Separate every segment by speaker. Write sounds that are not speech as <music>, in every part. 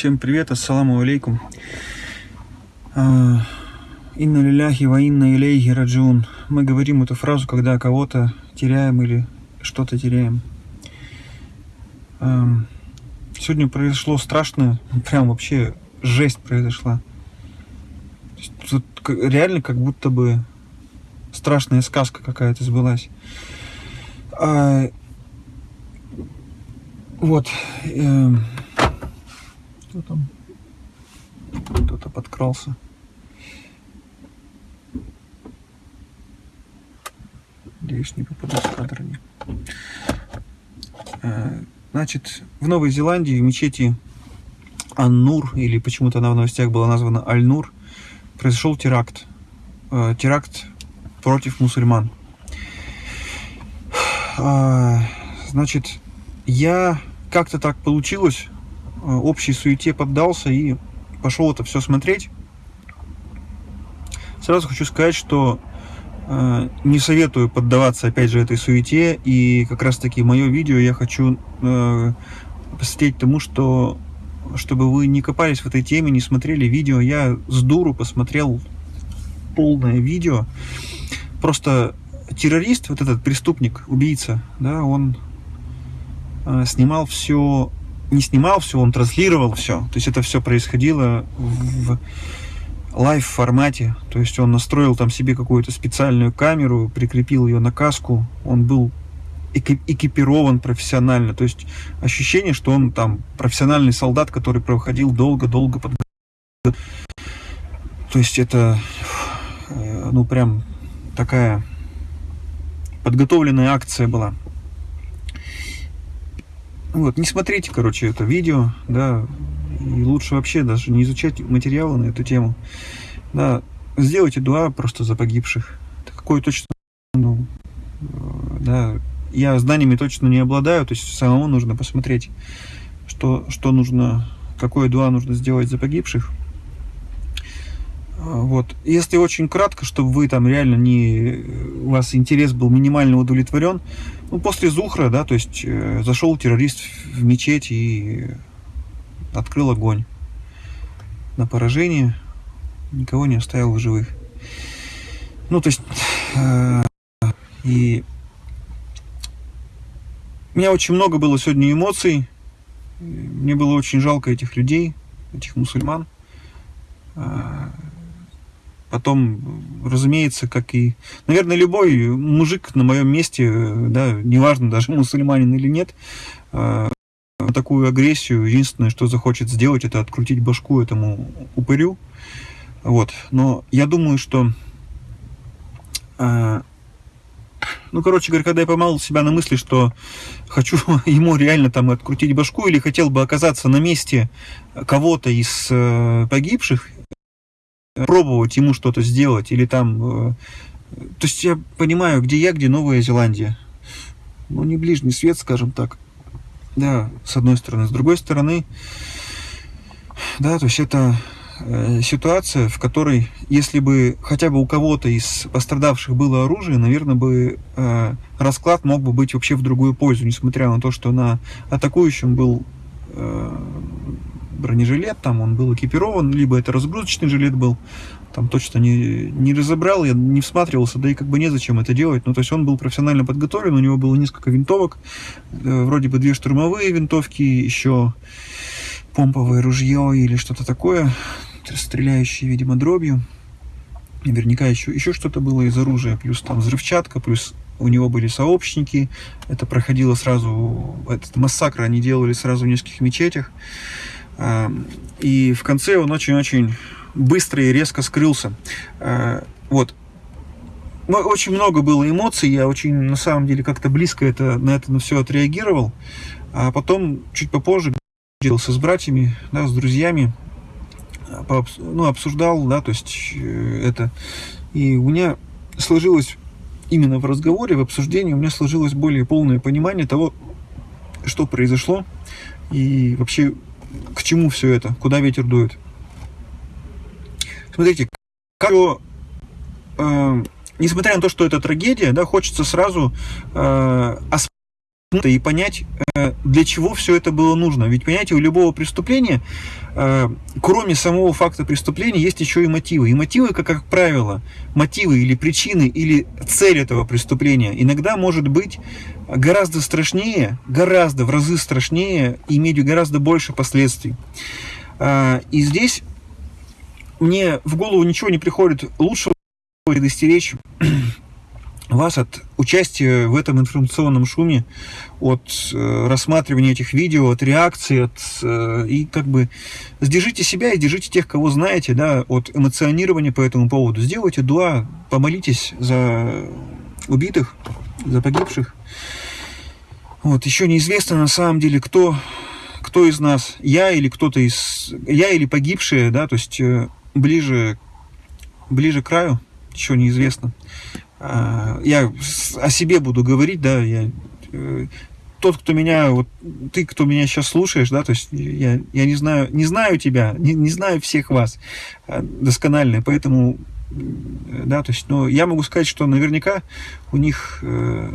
Speaker 1: Всем привет, ассаламу алейкум. А, инна лиляхи ва инна илейхи раджун. Мы говорим эту фразу, когда кого-то теряем или что-то теряем. А, сегодня произошло страшное, прям вообще жесть произошла. Тут реально как будто бы страшная сказка какая-то сбылась. А, вот. Э, кто там? Кто-то подкрался. Надеюсь, не попаду в кадр. Э, значит, в Новой Зеландии в мечети Ан-Нур, или почему-то она в новостях была названа Аль-Нур, произошел теракт. Э, теракт против мусульман. А, значит, я как-то так получилось, Э, общей суете поддался и пошел это все смотреть. Сразу хочу сказать, что э, не советую поддаваться, опять же, этой суете. И как раз-таки мое видео я хочу э, посвятить тому, что чтобы вы не копались в этой теме, не смотрели видео. Я с дуру посмотрел полное видео. Просто террорист, вот этот преступник, убийца, да, он э, снимал все не снимал все, он транслировал все. То есть это все происходило в live формате. То есть он настроил там себе какую-то специальную камеру, прикрепил ее на каску. Он был экипирован профессионально. То есть ощущение, что он там профессиональный солдат, который проходил долго-долго под... То есть это, э, ну прям такая подготовленная акция была. Вот, не смотрите, короче, это видео, да, и лучше вообще даже не изучать материалы на эту тему. Да, сделайте дуа просто за погибших. Это какой точно, ну, да, я знаниями точно не обладаю, то есть самому нужно посмотреть, что, что нужно, какое дуа нужно сделать за погибших. Вот. Если очень кратко, чтобы вы там реально не... У вас интерес был минимально удовлетворен, ну, после Зухра, да, то есть э, зашел террорист в мечеть и открыл огонь на поражение, никого не оставил в живых. Ну, то есть... Э, и... У меня очень много было сегодня эмоций. Мне было очень жалко этих людей, этих мусульман. Э, Потом, разумеется, как и, наверное, любой мужик на моем месте, да, неважно даже мусульманин или нет, э, такую агрессию, единственное, что захочет сделать, это открутить башку этому упырю. Вот. Но я думаю, что... Э, ну, короче говоря, когда я поймал себя на мысли, что хочу <laughs> ему реально там открутить башку, или хотел бы оказаться на месте кого-то из э, погибших, пробовать ему что-то сделать, или там... Э, то есть я понимаю, где я, где Новая Зеландия. Ну, не ближний свет, скажем так. Да, с одной стороны. С другой стороны, да, то есть это э, ситуация, в которой, если бы хотя бы у кого-то из пострадавших было оружие, наверное, бы э, расклад мог бы быть вообще в другую пользу, несмотря на то, что на атакующем был э, бронежилет, там он был экипирован, либо это разгрузочный жилет был, там точно не, не разобрал, я не всматривался, да и как бы незачем это делать. Ну, то есть он был профессионально подготовлен, у него было несколько винтовок, э, вроде бы две штурмовые винтовки, еще помповое ружье или что-то такое, стреляющее, видимо, дробью. Наверняка еще, еще что-то было из оружия, плюс там взрывчатка, плюс у него были сообщники, это проходило сразу, этот массакр они делали сразу в нескольких мечетях. И в конце он очень-очень быстро и резко скрылся. А, вот. Очень много было эмоций, я очень, на самом деле, как-то близко это, на это на все отреагировал. А потом, чуть попозже, делился с братьями, да, с друзьями, по, ну, обсуждал, да, то есть э, это. И у меня сложилось, именно в разговоре, в обсуждении, у меня сложилось более полное понимание того, что произошло, и вообще к чему все это? Куда ветер дует? Смотрите, как, э, несмотря на то, что это трагедия, да, хочется сразу э, и понять, э, для чего все это было нужно. Ведь, понимаете, у любого преступления, э, кроме самого факта преступления, есть еще и мотивы. И мотивы, как, как правило, мотивы или причины, или цель этого преступления иногда может быть гораздо страшнее, гораздо в разы страшнее, иметь гораздо больше последствий. Э, и здесь мне в голову ничего не приходит лучше предостеречь вас от участия в этом информационном шуме, от э, рассматривания этих видео, от реакции, от, э, и как бы сдержите себя и держите тех, кого знаете, да, от эмоционирования по этому поводу. Сделайте дуа, помолитесь за убитых, за погибших. Вот, еще неизвестно на самом деле, кто, кто из нас, я или кто-то из, я или погибшие, да, то есть э, ближе, ближе к краю, еще неизвестно. А, я о себе буду говорить, да, я э, тот, кто меня, вот ты, кто меня сейчас слушаешь, да, то есть я, я не знаю, не знаю тебя, не, не знаю всех вас а, досконально, поэтому, да, то есть, но я могу сказать, что наверняка у них э,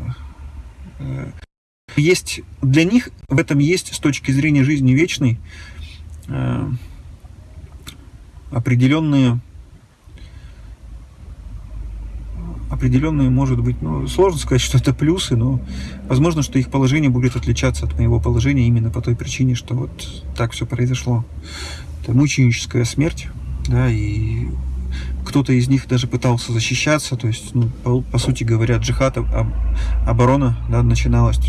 Speaker 1: э, есть, для них в этом есть с точки зрения жизни вечной э, определенные определенные, может быть, ну, сложно сказать, что это плюсы, но возможно, что их положение будет отличаться от моего положения именно по той причине, что вот так все произошло. Это мученическая смерть, да, и кто-то из них даже пытался защищаться, то есть, ну, по, по сути говоря, джихад, об, оборона, да, начиналась.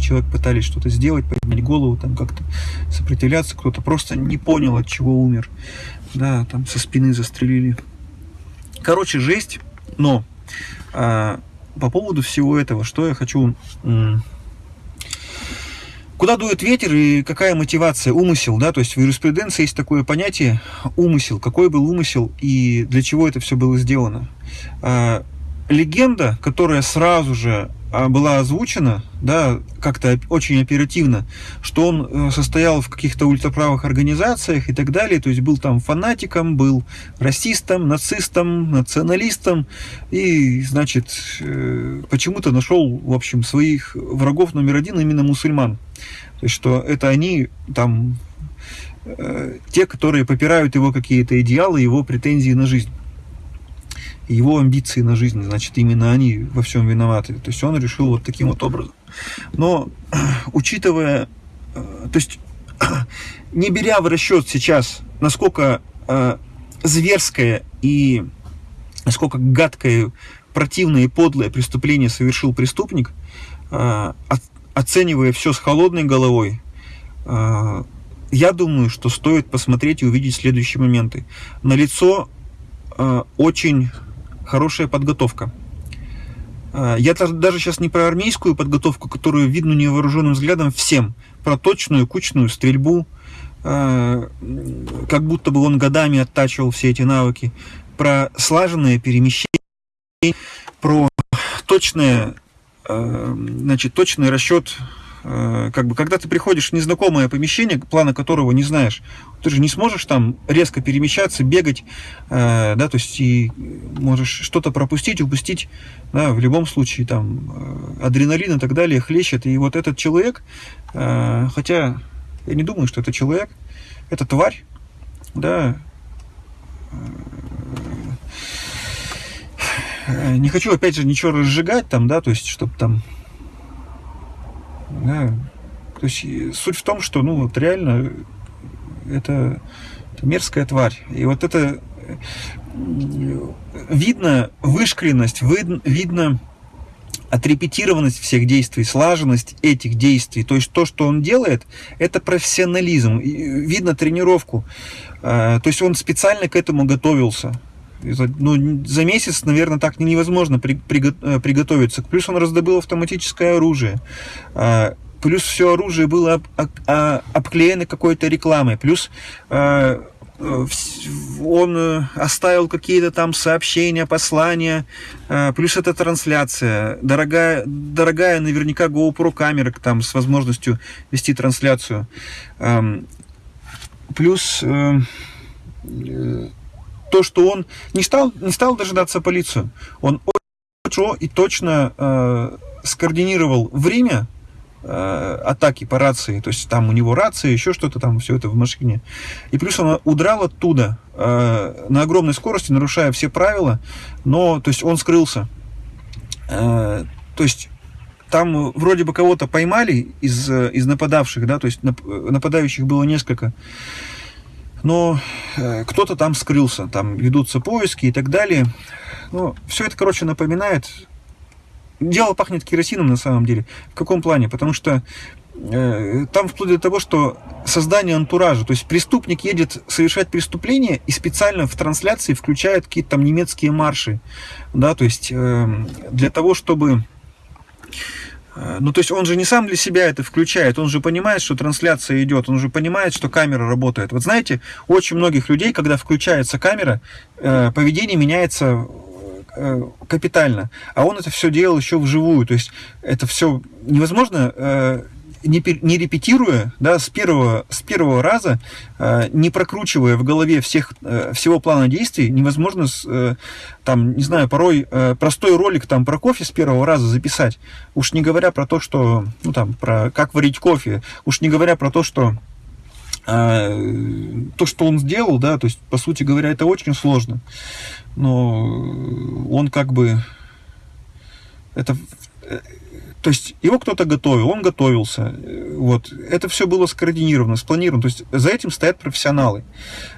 Speaker 1: Человек пытались что-то сделать, поднять голову, там как-то сопротивляться, кто-то просто не понял, от чего умер, да, там со спины застрелили. Короче, жесть. Но а, по поводу всего этого, что я хочу... Куда дует ветер и какая мотивация, умысел, да, то есть в юриспруденции есть такое понятие умысел, какой был умысел и для чего это все было сделано. А, легенда, которая сразу же была озвучена, да, как-то очень оперативно, что он э, состоял в каких-то ультраправых организациях и так далее, то есть был там фанатиком, был расистом, нацистом, националистом. И, значит, э, почему-то нашел, в общем, своих врагов номер один именно мусульман. То есть, что это они там э, те, которые попирают его какие-то идеалы, его претензии на жизнь его амбиции на жизнь, значит, именно они во всем виноваты. То есть он решил вот таким вот образом. Но, <clears throat> учитывая, э, то есть, <clears throat> не беря в расчет сейчас, насколько э, зверское и насколько гадкое, противное и подлое преступление совершил преступник, э, оценивая все с холодной головой, я думаю, что стоит посмотреть и увидеть следующие моменты. На лицо очень хорошая подготовка. А, я даже сейчас не про армейскую подготовку, которую видно невооруженным взглядом всем, про точную кучную стрельбу, а, как будто бы он годами оттачивал все эти навыки, про слаженное перемещение, про точное, а, значит, точный расчет Э, как бы, когда ты приходишь в незнакомое помещение, плана которого не знаешь, ты же не сможешь там резко перемещаться, бегать, э, да, то есть и можешь что-то пропустить, упустить, да, в любом случае там э, адреналин и так далее хлещет, и вот этот человек, хотя я не думаю, что это человек, это тварь, да, не хочу опять же ничего разжигать там, да, то есть чтобы там да. То есть суть в том, что ну вот реально это, это мерзкая тварь. И вот это видно вышкленность, вид, видно отрепетированность всех действий, слаженность этих действий. То есть то, что он делает, это профессионализм. Видно тренировку. А, то есть он специально к этому готовился. Ну, за месяц, наверное, так невозможно при, при, э, приготовиться. Плюс он раздобыл автоматическое оружие. А, плюс все оружие было об, об, а, обклеено какой-то рекламой. Плюс а, он э, оставил какие-то там сообщения, послания, плюс эта трансляция, дорогая, дорогая наверняка GoPro камера там с возможностью вести трансляцию, плюс э, то, что он не стал, не стал дожидаться полицию. Он очень и точно э, скоординировал время, э, атаки по рации, то есть там у него рация, еще что-то там, все это в машине. И плюс он удрал оттуда э, на огромной скорости, нарушая все правила, но, то есть он скрылся. Э, то есть там вроде бы кого-то поймали из, из нападавших, да, то есть нападающих было несколько, но э, кто-то там скрылся, там ведутся поиски и так далее. Ну, все это, короче, напоминает... Дело пахнет керосином на самом деле. В каком плане? Потому что э, там вплоть до того, что создание антуража, то есть преступник едет совершать преступление и специально в трансляции включает какие-то там немецкие марши, да, то есть э, для того, чтобы ну, то есть он же не сам для себя это включает, он же понимает, что трансляция идет, он же понимает, что камера работает. Вот знаете, очень многих людей, когда включается камера, э, поведение меняется э, капитально, а он это все делал еще вживую, то есть это все невозможно не, не репетируя, да, с первого, с первого раза, э, не прокручивая в голове всех, э, всего плана действий, невозможно, с, э, там, не знаю, порой э, простой ролик там про кофе с первого раза записать. Уж не говоря про то, что, ну там, про как варить кофе, уж не говоря про то, что э, то, что он сделал, да, то есть, по сути говоря, это очень сложно. Но он как бы это то есть его кто-то готовил, он готовился. Вот. Это все было скоординировано, спланировано. То есть за этим стоят профессионалы,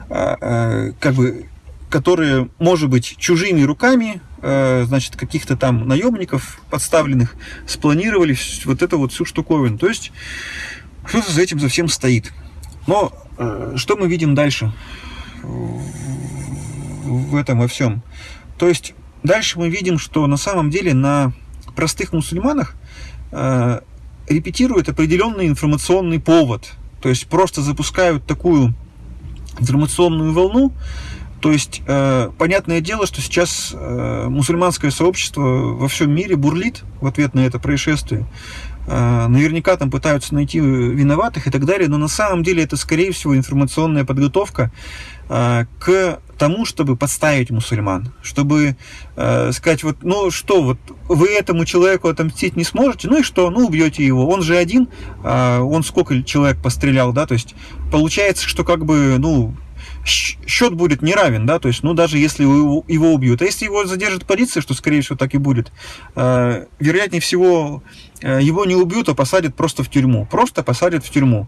Speaker 1: а, а, как бы, которые, может быть, чужими руками, а, значит, каких-то там наемников подставленных, спланировали вот эту вот всю штуковину. То есть кто-то за этим за всем стоит. Но что мы видим дальше в этом во всем? То есть дальше мы видим, что на самом деле на простых мусульманах э, репетируют определенный информационный повод. То есть просто запускают такую информационную волну. То есть, э, понятное дело, что сейчас э, мусульманское сообщество во всем мире бурлит в ответ на это происшествие. Э, наверняка там пытаются найти виноватых и так далее, но на самом деле это, скорее всего, информационная подготовка э, к тому, чтобы подставить мусульман, чтобы э, сказать, вот, ну что, вот вы этому человеку отомстить не сможете, ну и что, ну убьете его, он же один, э, он сколько человек пострелял, да, то есть получается, что как бы, ну, счет будет неравен, да, то есть, ну, даже если его, убьют. А если его задержит полиция, что, скорее всего, так и будет, э, вероятнее всего, э, его не убьют, а посадят просто в тюрьму. Просто посадят в тюрьму.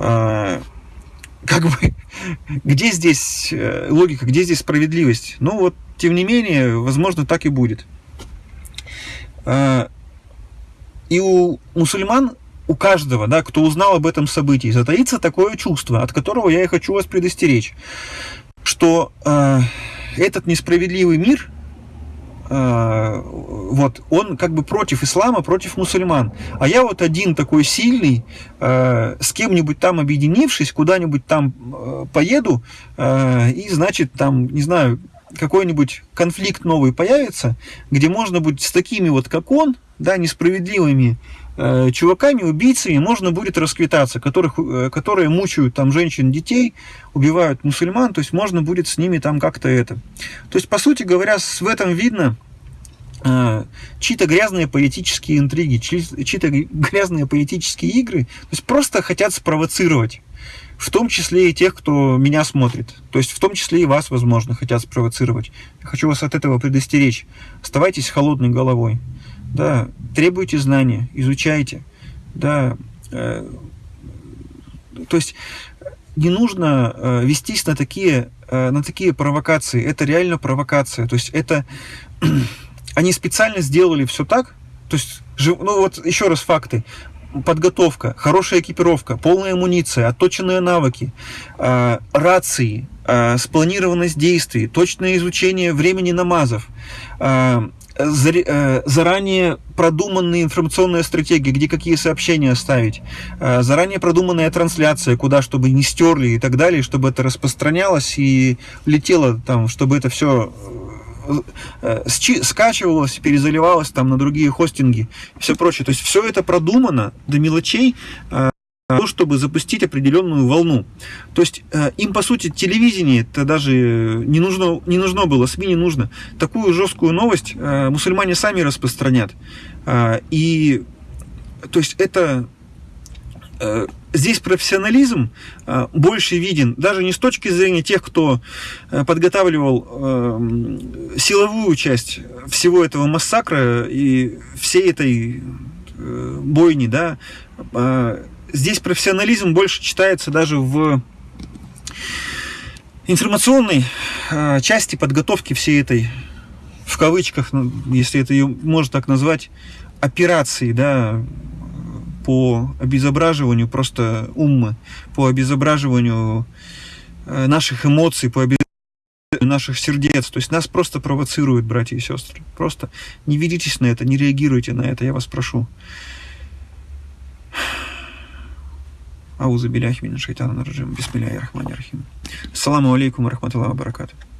Speaker 1: Э, как бы, где здесь э, логика, где здесь справедливость? Ну вот, тем не менее, возможно, так и будет. А, и у мусульман, у каждого, да, кто узнал об этом событии, затаится такое чувство, от которого я и хочу вас предостеречь, что э, этот несправедливый мир вот, он как бы против ислама, против мусульман. А я вот один такой сильный, э, с кем-нибудь там объединившись, куда-нибудь там э, поеду, и, значит, там, не знаю, какой-нибудь конфликт новый появится, где можно будет с такими вот, как он, да, несправедливыми э, чуваками, убийцами, можно будет расквитаться, которых, э, которые мучают там женщин, детей, убивают мусульман, то есть можно будет с ними там как-то это. То есть, по сути говоря, в этом видно э, чьи-то грязные политические интриги, чьи-то грязные политические игры, то есть просто хотят спровоцировать в том числе и тех, кто меня смотрит. То есть в том числе и вас, возможно, хотят спровоцировать. Я хочу вас от этого предостеречь. Оставайтесь холодной головой. Да, требуйте знания, изучайте. Да, э, то есть не нужно э, вестись на такие, э, на такие провокации. Это реально провокация. То есть это <clears throat> они специально сделали все так. То есть, ну вот еще раз факты подготовка, хорошая экипировка, полная амуниция, отточенные навыки, э, рации, э, спланированность действий, точное изучение времени намазов, э, заранее продуманные информационные стратегии, где какие сообщения ставить, заранее продуманная трансляция, куда, чтобы не стерли и так далее, чтобы это распространялось и летело там, чтобы это все Э, скачивалось, перезаливалось там на другие хостинги все прочее. То есть все это продумано до мелочей, э, то, чтобы запустить определенную волну. То есть э, им, по сути, телевидение это даже не нужно, не нужно было, СМИ не нужно. Такую жесткую новость мусульмане сами распространят. И То есть это э, здесь профессионализм э, больше виден, даже не с точки зрения тех, кто э, подготавливал э, силовую часть всего этого массакра и всей этой э, бойни, да, э, здесь профессионализм больше читается даже в информационной э, части подготовки всей этой, в кавычках, ну, если это ее можно так назвать, операции, да, по обезображиванию просто уммы, по обезображиванию э, наших эмоций, по обезображиванию наших сердец. То есть нас просто провоцируют, братья и сестры. Просто не ведитесь на это, не реагируйте на это, я вас прошу. Ауза биляхи мина шайтана режим. Бисмилляхи рахмани рахим. Ассаламу алейкум рахматуллахи баракату.